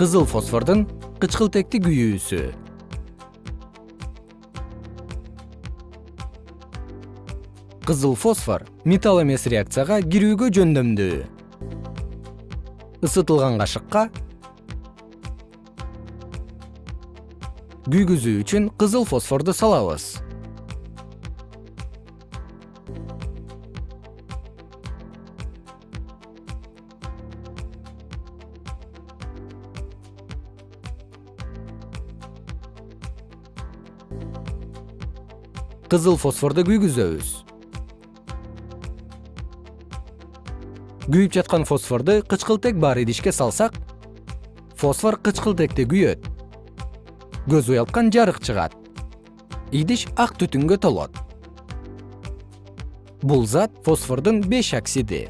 кызыл фосфордун кычкылтекти күйүүсү кызыл фосфор металл эмес реакцияга кирүүгө жөндөмдүү. Ысытылган кашыкка күйгүзүү үчүн кызыл фосфорду салабыз кызыл фосфорду күйгүзөбүз. Күйүп жаткан фосфорду кычкылтек бар идишке салсак фосфор кычкылтекте күйөт. Көз уялткан жарык чыгат. Идиш ак түтүнгө толот. Бул зат фосфордун беш оксиди